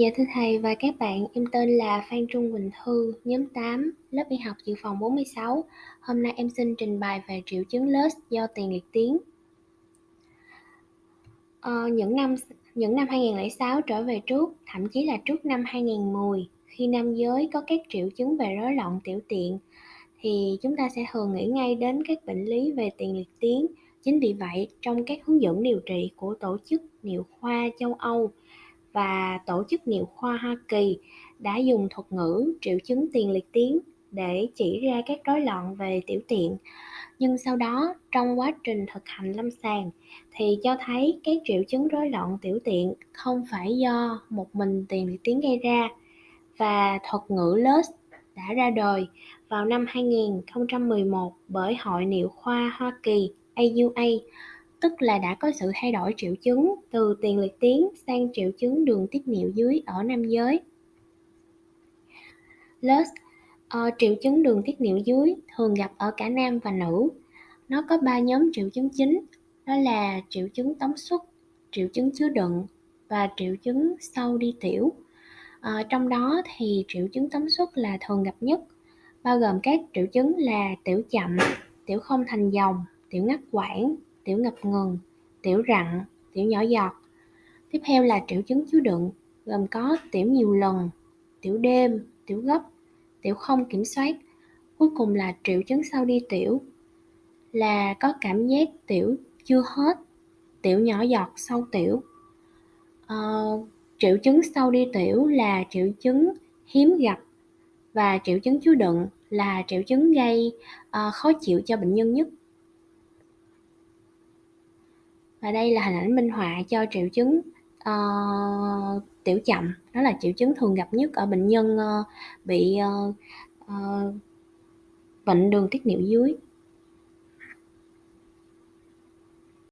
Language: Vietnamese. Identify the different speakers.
Speaker 1: Dạ thưa thầy và các bạn, em tên là Phan Trung Quỳnh Thư, nhóm 8, lớp y học dự phòng 46. Hôm nay em xin trình bày về triệu chứng LUS do tiền liệt tuyến. Ờ, những năm những năm 2006 trở về trước, thậm chí là trước năm 2010, khi nam giới có các triệu chứng về rối loạn tiểu tiện, thì chúng ta sẽ thường nghĩ ngay đến các bệnh lý về tiền liệt tuyến. Chính vì vậy, trong các hướng dẫn điều trị của Tổ chức Niệu khoa châu Âu và Tổ chức Niệu khoa Hoa Kỳ đã dùng thuật ngữ triệu chứng tiền liệt tuyến để chỉ ra các rối loạn về tiểu tiện. Nhưng sau đó, trong quá trình thực hành lâm sàng thì cho thấy các triệu chứng rối loạn tiểu tiện không phải do một mình tiền liệt tuyến gây ra và thuật ngữ LUS đã ra đời vào năm 2011 bởi Hội Niệu khoa Hoa Kỳ AUA tức là đã có sự thay đổi triệu chứng từ tiền liệt tuyến sang triệu chứng đường tiết niệu dưới ở nam giới. LUS uh, ờ, triệu chứng đường tiết niệu dưới thường gặp ở cả nam và nữ. Nó có ba nhóm triệu chứng chính, đó là triệu chứng tống xuất, triệu chứng chứa đựng và triệu chứng sau đi tiểu. À, trong đó thì triệu chứng tống xuất là thường gặp nhất, bao gồm các triệu chứng là tiểu chậm, tiểu không thành dòng, tiểu ngắt quãng, tiểu ngập ngừng, tiểu rặn, tiểu nhỏ giọt. Tiếp theo là triệu chứng chứa đựng, gồm có tiểu nhiều lần, tiểu đêm, tiểu gấp, tiểu không kiểm soát. Cuối cùng là triệu chứng sau đi tiểu, là có cảm giác tiểu chưa hết, tiểu nhỏ giọt sau tiểu. À, triệu chứng sau đi tiểu là triệu chứng hiếm gặp và triệu chứng chứa đựng là triệu chứng gây uh, khó chịu cho bệnh nhân nhất và đây là hình ảnh minh họa cho triệu chứng uh, tiểu chậm. Đó là triệu chứng thường gặp nhất ở bệnh nhân uh, bị uh, uh, bệnh đường tiết niệu dưới.